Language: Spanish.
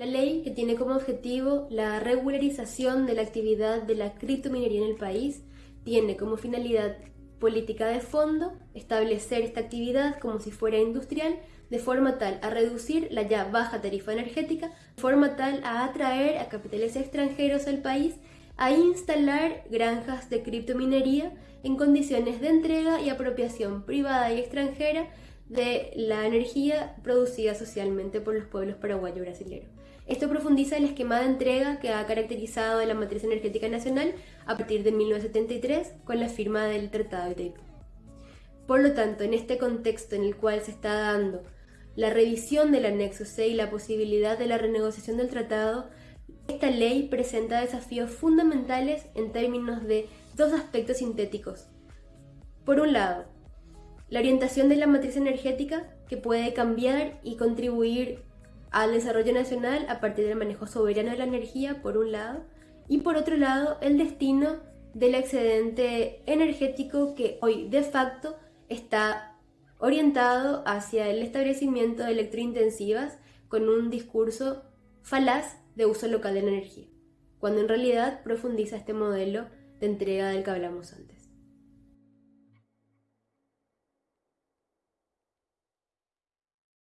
La ley, que tiene como objetivo la regularización de la actividad de la criptominería en el país, tiene como finalidad política de fondo establecer esta actividad como si fuera industrial, de forma tal a reducir la ya baja tarifa energética, de forma tal a atraer a capitales extranjeros al país, a instalar granjas de criptominería en condiciones de entrega y apropiación privada y extranjera de la energía producida socialmente por los pueblos paraguayo y brasileños. Esto profundiza el esquema de entrega que ha caracterizado la matriz energética nacional a partir de 1973 con la firma del Tratado de Itaipú. Por lo tanto, en este contexto en el cual se está dando la revisión del anexo C y la posibilidad de la renegociación del tratado, esta ley presenta desafíos fundamentales en términos de dos aspectos sintéticos. Por un lado, la orientación de la matriz energética que puede cambiar y contribuir al desarrollo nacional a partir del manejo soberano de la energía, por un lado, y por otro lado, el destino del excedente energético que hoy de facto está orientado hacia el establecimiento de electrointensivas con un discurso falaz de uso local de la energía, cuando en realidad profundiza este modelo de entrega del que hablamos antes.